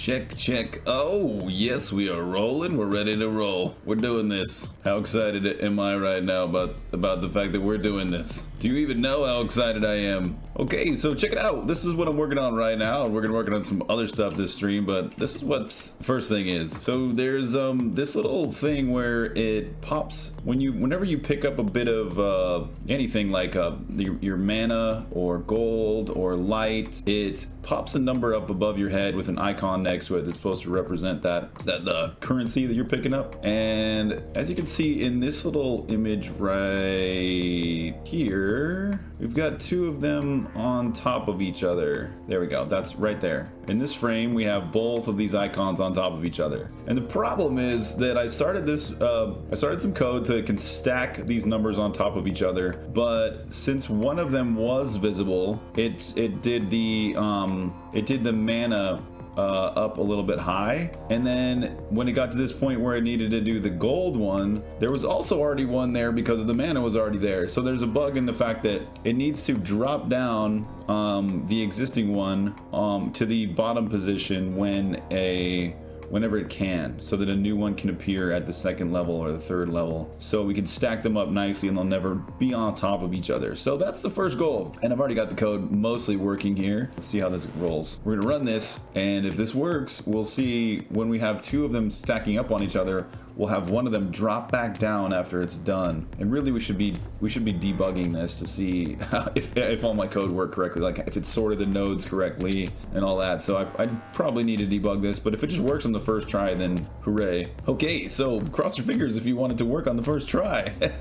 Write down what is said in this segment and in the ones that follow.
Check, check. Oh, yes, we are rolling. We're ready to roll. We're doing this. How excited am I right now about, about the fact that we're doing this? Do you even know how excited I am? Okay, so check it out. This is what I'm working on right now. We're gonna working on some other stuff this stream, but this is what's first thing is. So there's um this little thing where it pops when you whenever you pick up a bit of uh, anything like uh, the, your mana or gold or light, it pops a number up above your head with an icon next to it that's supposed to represent that that the currency that you're picking up. And as you can see in this little image right here, we've got two of them on top of each other. There we go. That's right there. In this frame, we have both of these icons on top of each other. And the problem is that I started this, uh, I started some code to can stack these numbers on top of each other. But since one of them was visible, it's it did the um, it did the mana uh, up a little bit high. And then when it got to this point where I needed to do the gold one, there was also already one there because of the mana was already there. So there's a bug in the fact that it needs to drop down um, the existing one um, to the bottom position when a whenever it can so that a new one can appear at the second level or the third level so we can stack them up nicely and they'll never be on top of each other. So that's the first goal. And I've already got the code mostly working here. Let's see how this rolls. We're gonna run this and if this works we'll see when we have two of them stacking up on each other we'll have one of them drop back down after it's done. And really we should be we should be debugging this to see if, if all my code worked correctly, like if it sorted the nodes correctly and all that. So I, I'd probably need to debug this, but if it just works on the first try, then hooray. Okay, so cross your fingers if you want it to work on the first try.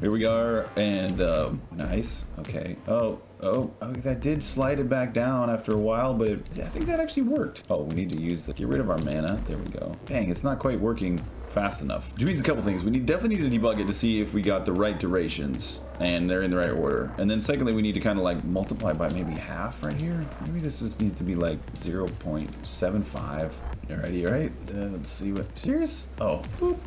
Here we are, and um, nice, okay. Oh, Oh, that did slide it back down after a while, but it, I think that actually worked. Oh, we need to use the, get rid of our mana. There we go. Dang, it's not quite working fast enough. Which means a couple things. We need definitely need to debug it to see if we got the right durations and they're in the right order. And then secondly, we need to kind of like multiply by maybe half right here. Maybe this is, needs to be like 0 0.75. Alrighty, alright. Uh, let's see what, serious? Oh, boop.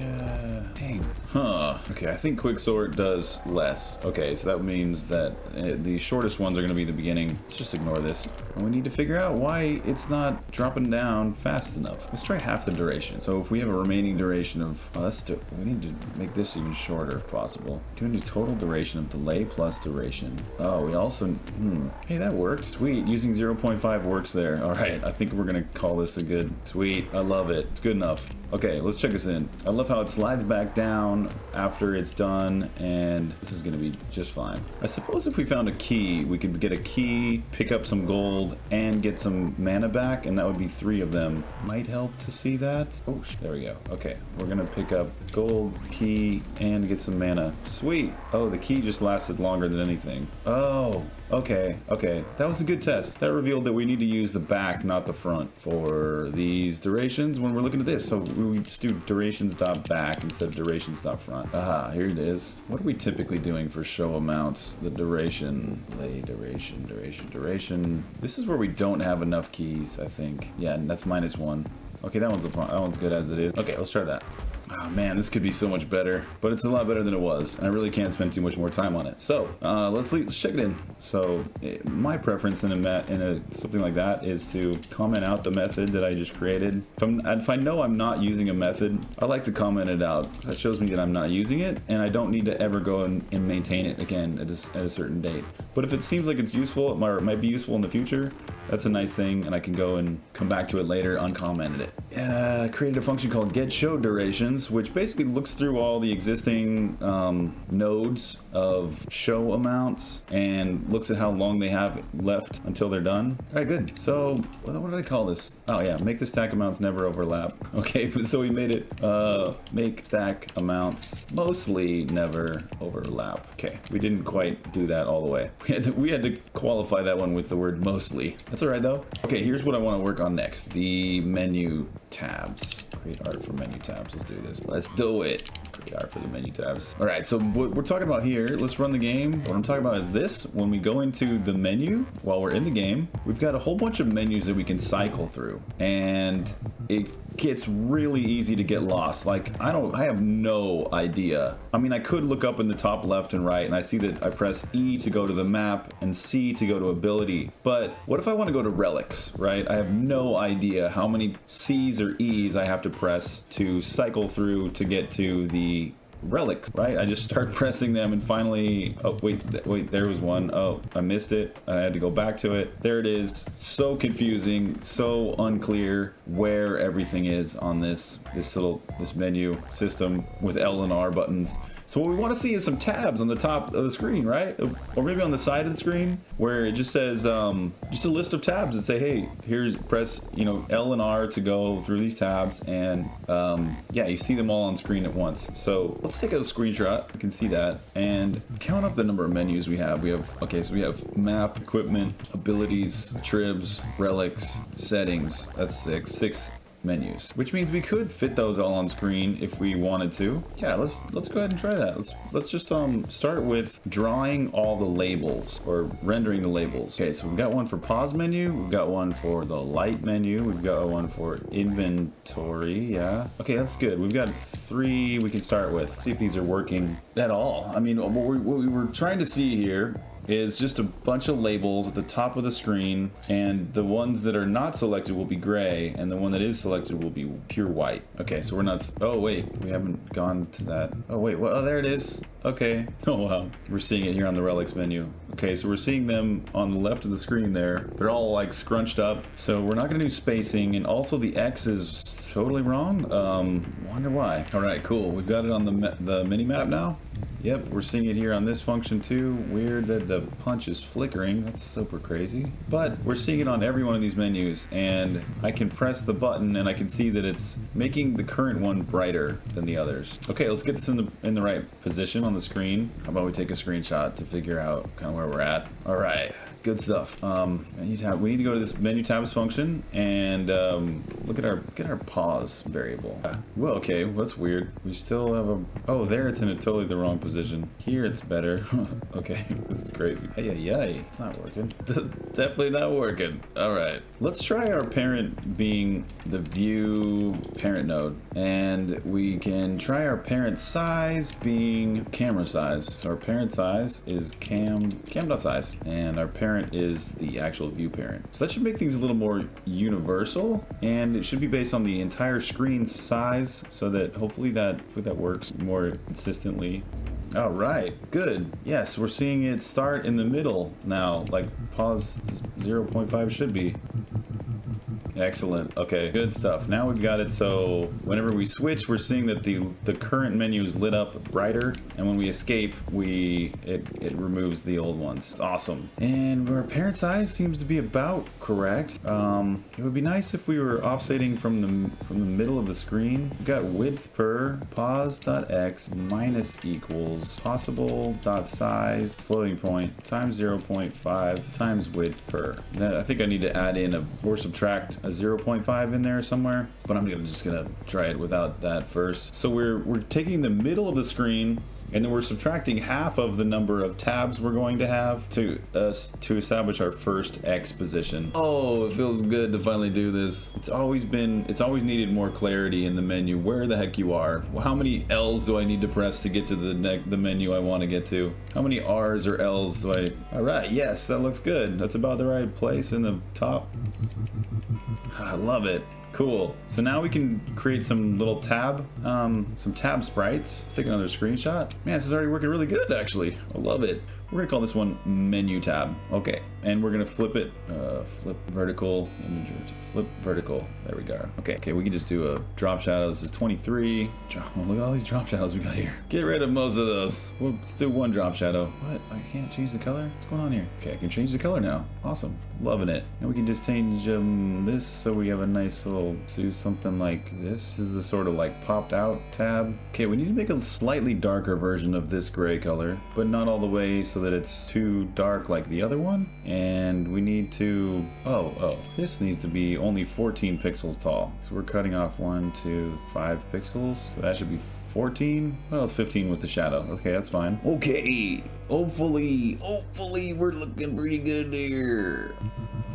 Yeah. Dang. Huh. Okay, I think quicksort does less. Okay, so that means that uh, the shortest ones are going to be the beginning. Let's just ignore this. And we need to figure out why it's not dropping down fast enough. Let's try half the duration. So if we have a remaining duration of, oh, let's do, we need to make this even shorter if possible. 200 total duration of delay plus duration. Oh, we also, hmm. Hey, that worked. Sweet, using 0.5 works there. All right, I think we're gonna call this a good, sweet, I love it. It's good enough. Okay, let's check this in. I love how it slides back down after it's done, and this is gonna be just fine. I suppose if we found a key, we could get a key, pick up some gold, and get some mana back, and that would be three of them. Might help to see that. Oh, there we go. Okay, we're gonna pick up gold, key, and get some mana. Sweet. Oh, the key just lasted longer than anything. Oh, Okay, okay. That was a good test. That revealed that we need to use the back, not the front, for these durations when we're looking at this. So we just do durations dot back instead of durations dot front. Aha, here it is. What are we typically doing for show amounts? The duration, lay duration, duration, duration. This is where we don't have enough keys, I think. Yeah, and that's minus one. Okay, that one's, that one's good as it is. Okay, let's try that. Oh man, this could be so much better, but it's a lot better than it was, and I really can't spend too much more time on it. So uh, let's, let's check it in. So it, my preference in a, met in a something like that is to comment out the method that I just created. If, if I know I'm not using a method, I like to comment it out that shows me that I'm not using it, and I don't need to ever go and, and maintain it again at a, at a, certain date. But if it seems like it's useful, it might, it might be useful in the future, that's a nice thing, and I can go and come back to it later, uncommented it. Uh, created a function called get show durations, which basically looks through all the existing um, nodes of show amounts and looks at how long they have left until they're done. All right, good. So what, did I call this? Oh yeah, make the stack amounts never overlap. Okay, so we made it uh, make stack amounts mostly never overlap. Okay, we didn't quite do that all the way. We had to, we had to qualify that one with the word mostly. That's all right though. Okay, here's what I want to work on next. The menu tabs. Create art for menu tabs. Let's do this. Let's do it. Art for the menu tabs. All right, so what we're talking about here, let's run the game. What I'm talking about is this. When we go into the menu while we're in the game, we've got a whole bunch of menus that we can cycle through. And it gets really easy to get lost. Like, I don't, I have no idea. I mean, I could look up in the top left and right, and I see that I press E to go to the map and C to go to ability. But what if I want to go to relics, right? I have no idea how many C's or E's I have to press to cycle through to get to the relics, right? I just start pressing them and finally, oh, wait, th wait, there was one. Oh, I missed it. I had to go back to it. There it is. So confusing, so unclear where everything is on this, this little, this menu system with L and R buttons. So what we want to see is some tabs on the top of the screen, right? Or maybe on the side of the screen where it just says, um, just a list of tabs and say, hey, here's press, you know, L and R to go through these tabs. And um, yeah, you see them all on screen at once. So let's take a screenshot. You can see that and count up the number of menus we have. We have, okay, so we have map, equipment, abilities, tribs, relics, settings. That's six. Six menus, which means we could fit those all on screen if we wanted to. Yeah, let's let's go ahead and try that. Let's let's just um start with drawing all the labels or rendering the labels. Okay, so we've got one for pause menu, we've got one for the light menu, we've got one for inventory. Yeah. Okay, that's good. We've got three we can start with. See if these are working at all. I mean, what we, what we were trying to see here is just a bunch of labels at the top of the screen and the ones that are not selected will be gray and the one that is selected will be pure white. Okay, so we're not, oh wait, we haven't gone to that. Oh wait, well, oh, there it is. Okay, oh wow. We're seeing it here on the relics menu. Okay, so we're seeing them on the left of the screen there. They're all like scrunched up. So we're not gonna do spacing and also the X is totally wrong. Um, wonder why. All right, cool. We've got it on the, the mini map now. Yep, we're seeing it here on this function too. Weird that the punch is flickering. That's super crazy. But we're seeing it on every one of these menus and I can press the button and I can see that it's making the current one brighter than the others. Okay, let's get this in the in the right position on the screen. How about we take a screenshot to figure out kind of where we're at. All right good stuff. Um, menu tab. We need to go to this menu tabs function and um, look at our get our pause variable. Well, okay, that's weird. We still have a. Oh, there it's in a totally the wrong position. Here it's better. okay, this is crazy. Hey, yeah, it's not working. Definitely not working. All right, let's try our parent being the view parent node, and we can try our parent size being camera size. So our parent size is cam cam.size, and our parent parent is the actual view parent. So that should make things a little more universal and it should be based on the entire screen's size so that hopefully that, hopefully that works more consistently. All right, good. Yes, we're seeing it start in the middle now, like pause 0.5 should be. Excellent. Okay, good stuff. Now we've got it so whenever we switch, we're seeing that the the current menu is lit up brighter, and when we escape, we it, it removes the old ones. It's awesome. And our parent size seems to be about correct. Um, it would be nice if we were offsetting from the from the middle of the screen. We've got width per pause.x minus equals possible dot size floating point times 0.5 times width per. Now, I think I need to add in a or subtract a 0.5 in there somewhere, but I'm gonna, just gonna try it without that first. So we're, we're taking the middle of the screen and then we're subtracting half of the number of tabs we're going to have to us uh, to establish our first X position. Oh, it feels good to finally do this. It's always been, it's always needed more clarity in the menu, where the heck you are. How many L's do I need to press to get to the, the menu I want to get to? How many R's or L's do I, all right, yes, that looks good. That's about the right place in the top. I love it. Cool. So now we can create some little tab, um, some tab sprites. Let's take another screenshot. Man, this is already working really good, actually. I love it. We're gonna call this one menu tab. Okay, and we're gonna flip it, uh, flip vertical, flip vertical. There we go. Okay, okay, we can just do a drop shadow. This is 23. look at all these drop shadows we got here. Get rid of most of those. We'll do one drop shadow. What? I can't change the color? What's going on here? Okay, I can change the color now. Awesome. Loving it. And we can just change um, this so we have a nice little, do something like this. This is the sort of like popped out tab. Okay, we need to make a slightly darker version of this gray color, but not all the way so that it's too dark like the other one. And we need to, oh, oh, this needs to be only 14 pixels tall. So we're cutting off one, two, five pixels. So that should be 14? Well, it's 15 with the shadow. Okay, that's fine. Okay, hopefully, hopefully we're looking pretty good here.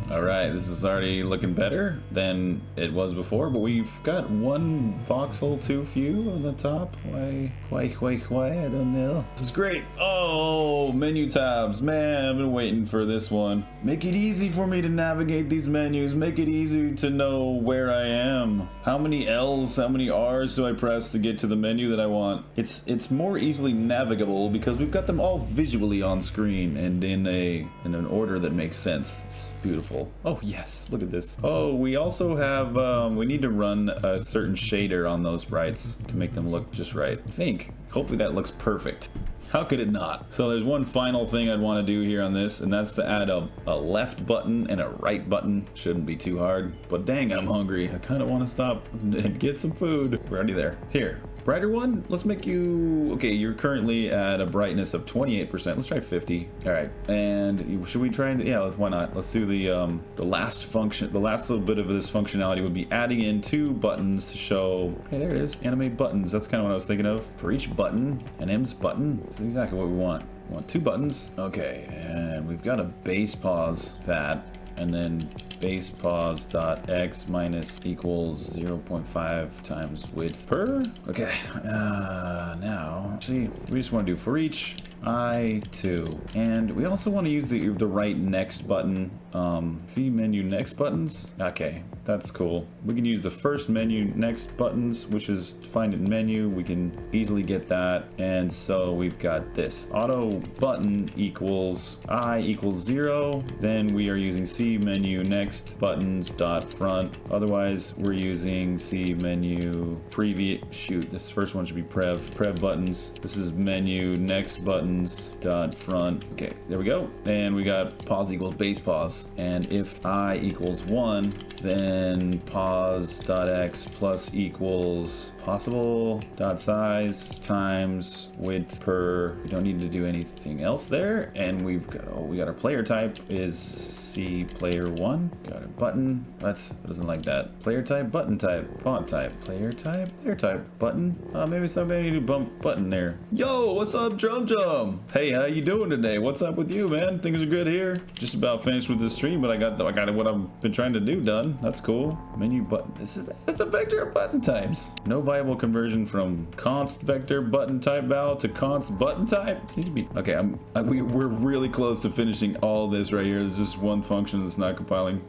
All right, this is already looking better than it was before, but we've got one voxel too few on the top. Why, why, why, why, I don't know. This is great. Oh, menu tabs. Man, I've been waiting for this one. Make it easy for me to navigate these menus. Make it easy to know where I am. How many L's, how many R's do I press to get to the menu that I want? It's it's more easily navigable because we've got them all visually on screen and in a in an order that makes sense. It's beautiful beautiful. Oh, yes. Look at this. Oh, we also have, um, we need to run a certain shader on those sprites to make them look just right. I think. Hopefully that looks perfect. How could it not? So there's one final thing I'd want to do here on this, and that's to add a, a left button and a right button. Shouldn't be too hard, but dang, I'm hungry. I kind of want to stop and get some food. We're already there. Here, brighter one? Let's make you okay you're currently at a brightness of 28 percent. Let's try 50 all right. And should we try and yeah why not? Let's do the um the last function the last little bit of this functionality would be adding in two buttons to show hey there it is animate buttons. That's kind of what i was thinking of. For each button an m's button that's exactly what we want. We want two buttons. Okay and we've got a base pause that and then base pause dot x minus equals 0.5 times width per. Okay uh, now actually we just want to do for each I2 and we also want to use the the right next button um, see menu next buttons? Okay that's cool. We can use the first menu next buttons which is defined in menu. We can easily get that. And so we've got this. Auto button equals I equals zero. Then we are using C menu next buttons dot front. Otherwise we're using C menu previous shoot this first one should be prev prev buttons. This is menu next buttons dot front. Okay there we go. And we got pause equals base pause and if i equals one then pause dot x plus equals possible dot size times width per we don't need to do anything else there and we've got oh we got our player type is C player one. Got a button. It doesn't like that. Player type, button type, font type, player type, player type, button. Uh, maybe somebody need to bump button there. Yo, what's up, Drum Drum? Hey, how you doing today? What's up with you, man? Things are good here. Just about finished with the stream, but I got I got what I've been trying to do done. That's cool. Menu button. This is that's a vector of button types. No viable conversion from const vector button type val to const button type. It needs to be okay. I'm I, we, we're really close to finishing all this right here. There's just one function that's not compiling.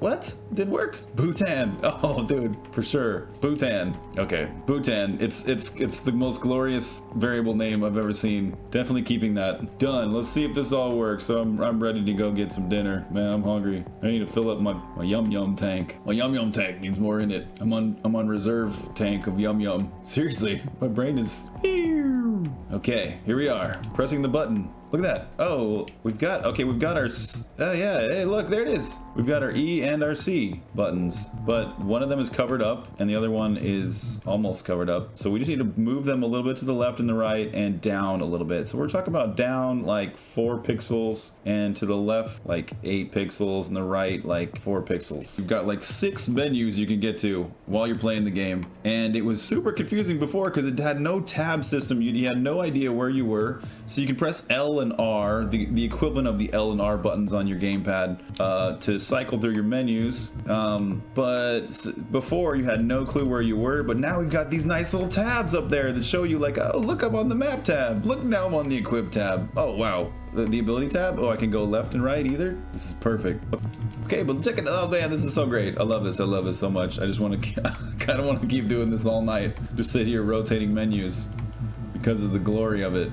What? Did work? Bhutan. Oh, dude, for sure. Bhutan. Okay, Bhutan. It's it's it's the most glorious variable name I've ever seen. Definitely keeping that. Done. Let's see if this all works. So I'm, I'm ready to go get some dinner. Man, I'm hungry. I need to fill up my, my yum yum tank. My yum yum tank needs more in it. I'm on I'm on reserve tank of yum yum. Seriously, my brain is... Okay, here we are. Pressing the button. Look at that. Oh, we've got, okay, we've got our, oh yeah, hey, look, there it is. We've got our E and our C buttons, but one of them is covered up and the other one is almost covered up. So we just need to move them a little bit to the left and the right and down a little bit. So we're talking about down like four pixels and to the left like eight pixels and the right like four pixels. You've got like six menus you can get to while you're playing the game. And it was super confusing before because it had no tab system. You, you had no idea where you were. So you can press L and R, the, the equivalent of the L and R buttons on your gamepad, uh, to cycle through your menus. Um, but before you had no clue where you were, but now we've got these nice little tabs up there that show you like, oh, look, I'm on the map tab. Look, now I'm on the equip tab. Oh, wow. The, the ability tab? Oh, I can go left and right either? This is perfect. Okay, but check it. Oh man, this is so great. I love this. I love this so much. I just want to kind of want to keep doing this all night. Just sit here rotating menus because of the glory of it.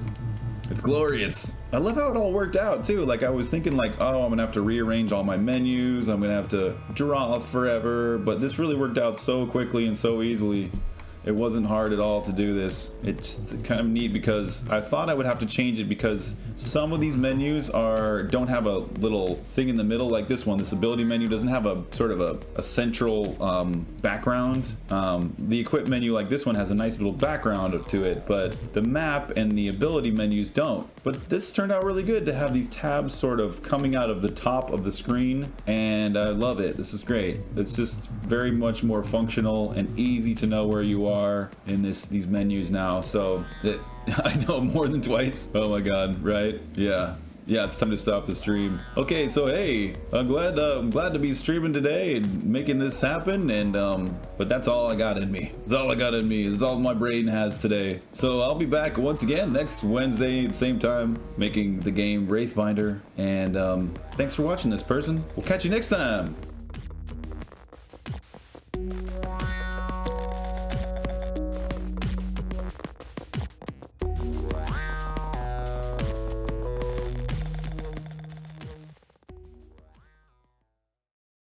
It's glorious. I love how it all worked out too. Like I was thinking like, oh, I'm gonna have to rearrange all my menus. I'm gonna have to draw forever. But this really worked out so quickly and so easily. It wasn't hard at all to do this. It's kind of neat because I thought I would have to change it because some of these menus are don't have a little thing in the middle like this one. This ability menu doesn't have a sort of a, a central um, background. Um, the equip menu like this one has a nice little background to it, but the map and the ability menus don't. But this turned out really good to have these tabs sort of coming out of the top of the screen and I love it. This is great. It's just very much more functional and easy to know where you are in this these menus now. So I know more than twice. Oh my god, right? Yeah yeah, it's time to stop the stream. Okay, so hey, I'm glad uh, I'm glad to be streaming today and making this happen. And um, but that's all I got in me. It's all I got in me. It's all my brain has today. So I'll be back once again next Wednesday at the same time, making the game Wraithbinder. And um, thanks for watching this person. We'll catch you next time.